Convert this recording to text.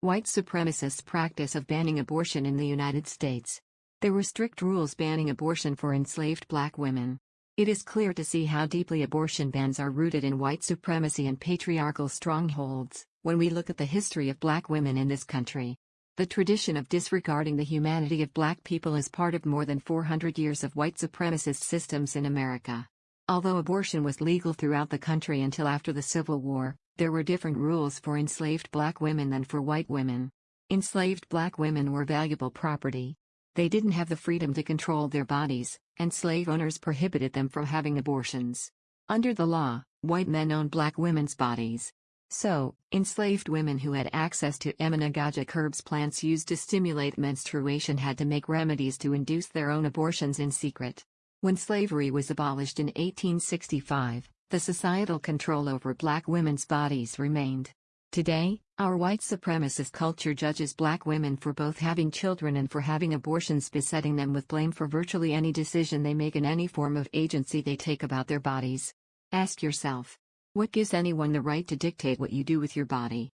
White supremacists' practice of banning abortion in the United States. There were strict rules banning abortion for enslaved black women. It is clear to see how deeply abortion bans are rooted in white supremacy and patriarchal strongholds, when we look at the history of black women in this country. The tradition of disregarding the humanity of black people is part of more than 400 years of white supremacist systems in America. Although abortion was legal throughout the country until after the Civil War, there were different rules for enslaved black women than for white women. Enslaved black women were valuable property. They didn't have the freedom to control their bodies, and slave owners prohibited them from having abortions. Under the law, white men owned black women's bodies. So, enslaved women who had access to emmenagogue herbs plants used to stimulate menstruation had to make remedies to induce their own abortions in secret. When slavery was abolished in 1865, the societal control over black women's bodies remained. Today, our white supremacist culture judges black women for both having children and for having abortions besetting them with blame for virtually any decision they make and any form of agency they take about their bodies. Ask yourself, what gives anyone the right to dictate what you do with your body?